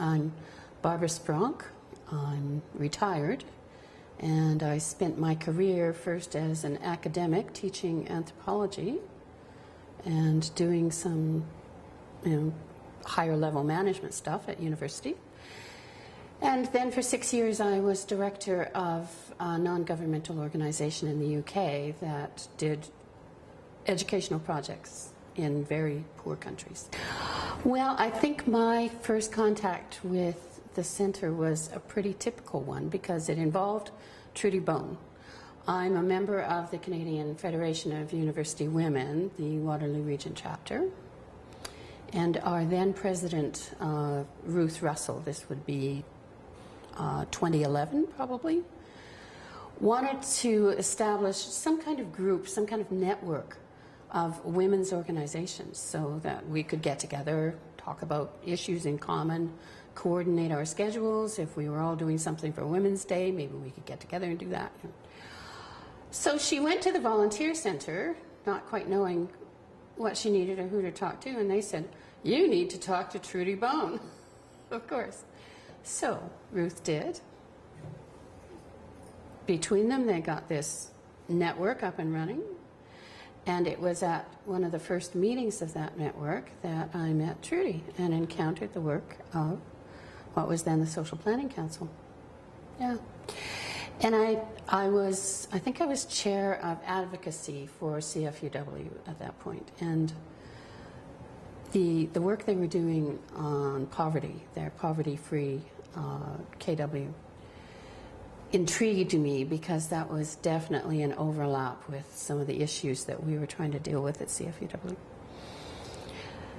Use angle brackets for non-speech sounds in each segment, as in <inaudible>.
I'm Barbara Spronk. I'm retired, and I spent my career first as an academic teaching anthropology and doing some you know, higher level management stuff at university. And then for six years I was director of a non-governmental organization in the UK that did educational projects in very poor countries. Well, I think my first contact with the center was a pretty typical one because it involved Trudy Beaulne. I'm a member of the Canadian Federation of University Women, the Waterloo Region chapter, and our then president, uh, Ruth Russell, this would be uh, 2011 probably, wanted to establish some kind of group, some kind of network of women's organizations so that we could get together, talk about issues in common, coordinate our schedules. If we were all doing something for Women's Day, maybe we could get together and do that. So she went to the volunteer center, not quite knowing what she needed or who to talk to, and they said, you need to talk to Trudy Beaulne, <laughs> of course. So Ruth did. Between them, they got this network up and running. And it was at one of the first meetings of that network that I met Trudy and encountered the work of what was then the Social Planning Council. Yeah. And I, I was, I think I was chair of advocacy for CFUW at that point. And the, the work they were doing on poverty, their poverty-free uh, KW, intrigued me because that was definitely an overlap with some of the issues that we were trying to deal with at CFUW.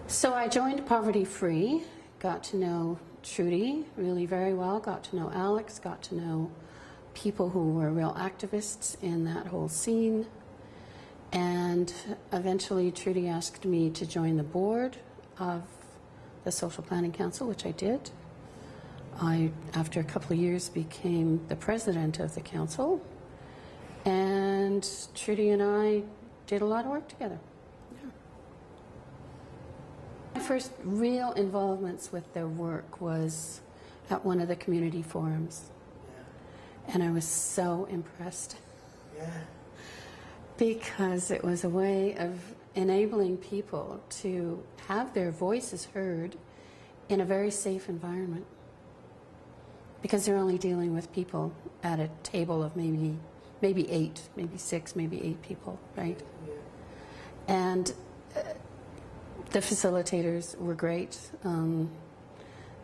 So I joined Poverty Free, got to know Trudy really very well, got to know Alex, got to know people who were real activists in that whole scene. And eventually Trudy asked me to join the board of the Social Planning Council, which I did. I, after a couple of years, became the president of the council. And Trudy and I did a lot of work together. Yeah. My first real involvements with their work was at one of the community forums. Yeah. And I was so impressed. Yeah. Because it was a way of enabling people to have their voices heard in a very safe environment because they're only dealing with people at a table of maybe maybe eight, maybe six, maybe eight people, right? And uh, the facilitators were great. Um,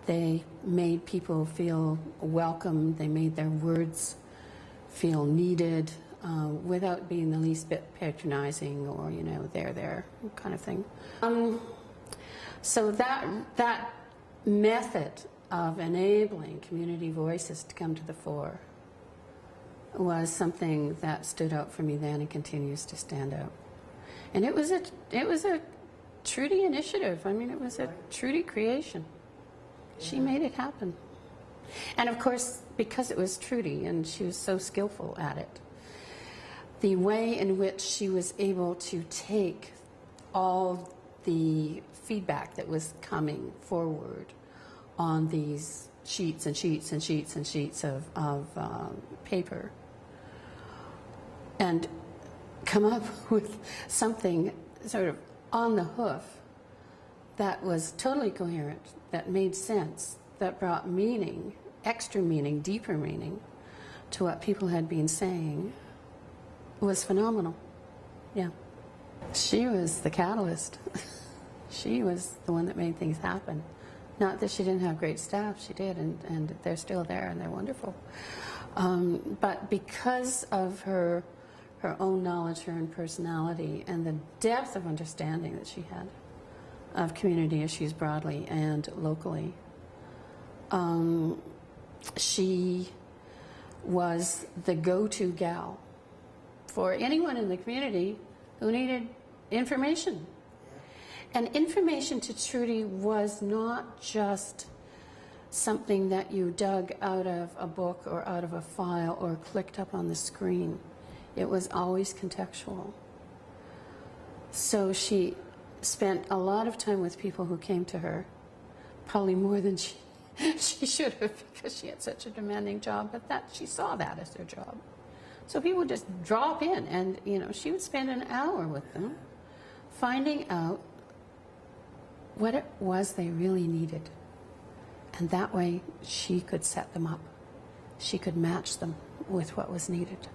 they made people feel welcome. They made their words feel needed uh, without being the least bit patronizing or, you know, there, there kind of thing. Um, so that, that method of enabling community voices to come to the fore was something that stood out for me then and continues to stand out. And it was a, it was a Trudy initiative. I mean, it was a Trudy creation. She made it happen. And of course, because it was Trudy and she was so skillful at it, the way in which she was able to take all the feedback that was coming forward on these sheets and sheets and sheets and sheets of, of um, paper and come up <laughs> with something sort of on the hoof that was totally coherent, that made sense, that brought meaning, extra meaning, deeper meaning to what people had been saying was phenomenal. Yeah. She was the catalyst. <laughs> she was the one that made things happen. Not that she didn't have great staff, she did, and, and they're still there and they're wonderful. Um, but because of her, her own knowledge, her own personality, and the depth of understanding that she had of community issues broadly and locally, um, she was the go-to gal for anyone in the community who needed information. And information to Trudy was not just something that you dug out of a book or out of a file or clicked up on the screen. It was always contextual. So she spent a lot of time with people who came to her, probably more than she <laughs> she should have because she had such a demanding job, but that she saw that as her job. So people would just drop in, and you know, she would spend an hour with them, finding out what it was they really needed, and that way she could set them up. She could match them with what was needed.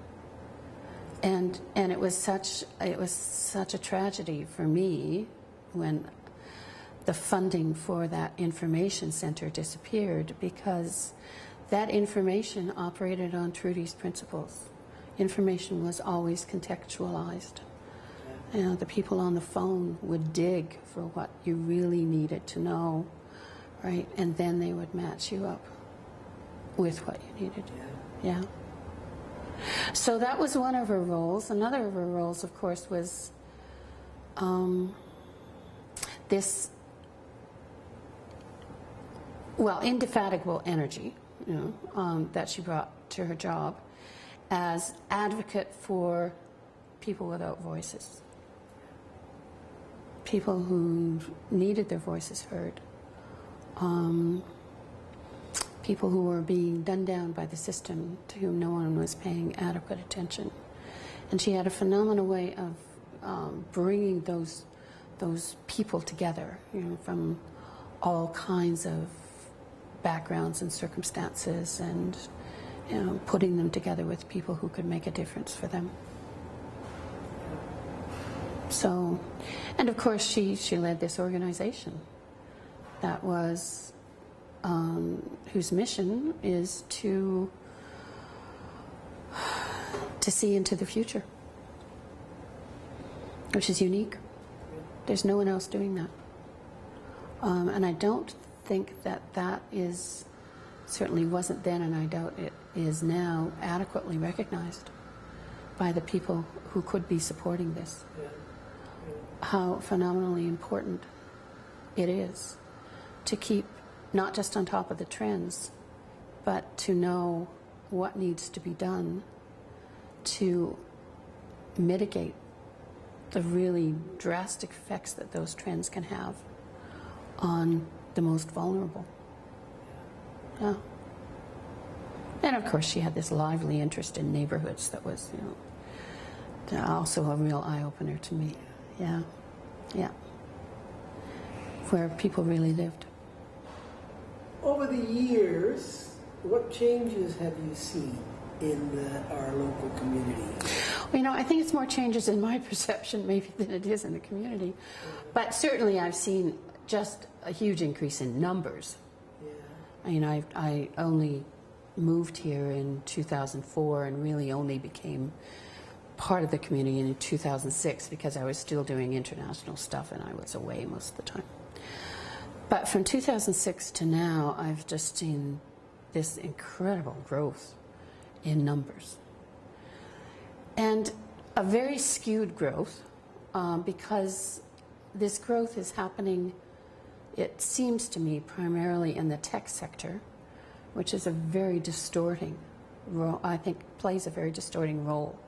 And and it was such it was such a tragedy for me when the funding for that information center disappeared because that information operated on Trudy's principles. Information was always contextualized. You know, the people on the phone would dig for what you really needed to know, right? And then they would match you up with what you needed. To do. Yeah. So that was one of her roles. Another of her roles, of course, was um, this well, indefatigable energy you know, um, that she brought to her job as advocate for people without voices, people who needed their voices heard, um, people who were being done down by the system to whom no one was paying adequate attention. And she had a phenomenal way of um, bringing those those people together, you know, from all kinds of backgrounds and circumstances and you know, putting them together with people who could make a difference for them. So, and of course she, she led this organization that was, um, whose mission is to, to see into the future, which is unique. There's no one else doing that. Um, and I don't think that that is, certainly wasn't then, and I doubt it is now, adequately recognized by the people who could be supporting this. How phenomenally important it is to keep not just on top of the trends, but to know what needs to be done to mitigate the really drastic effects that those trends can have on the most vulnerable. Yeah. And of course, she had this lively interest in neighborhoods that was, you know, also a real eye opener to me. Yeah, yeah. Where people really lived. Over the years, what changes have you seen in the, our local community? Well, you know, I think it's more changes in my <laughs> perception maybe than it is in the community. But certainly I've seen just a huge increase in numbers. Yeah. You know, I, I only moved here in 2004 and really only became part of the community in 2006 because I was still doing international stuff and I was away most of the time. But from 2006 to now, I've just seen this incredible growth in numbers. And a very skewed growth um, because this growth is happening it seems to me primarily in the tech sector, which is a very distorting role, I think plays a very distorting role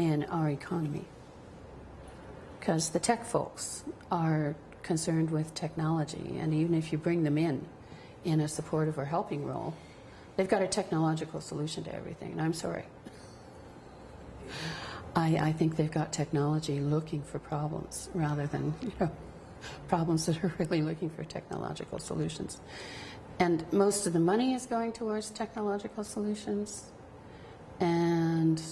in our economy. Because the tech folks are concerned with technology, and even if you bring them in in a supportive or helping role, they've got a technological solution to everything, and I'm sorry. I, I think they've got technology looking for problems rather than, <laughs> you know, problems that are really looking for technological solutions. And most of the money is going towards technological solutions. And,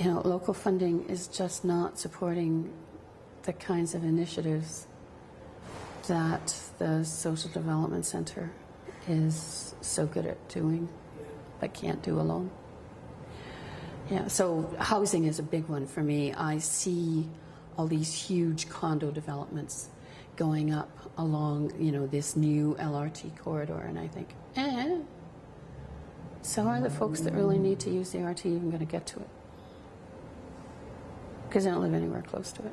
you know, local funding is just not supporting the kinds of initiatives that the Social Development Center is so good at doing, but can't do alone. Yeah, so housing is a big one for me. I see all these huge condo developments going up along, you know, this new LRT corridor, and I think, eh, so are the folks that really need to use the RT even going to get to it? Because I don't live anywhere close to it.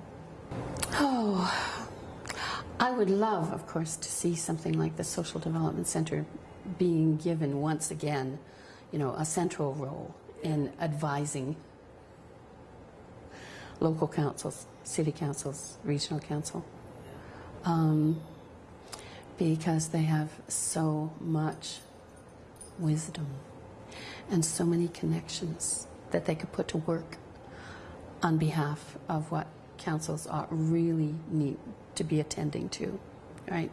Oh, I would love, of course, to see something like the Social Development Center being given once again, you know, a central role in advising local councils, city councils, regional council. Um, because they have so much wisdom and so many connections that they could put to work on behalf of what councils are really need to be attending to, right?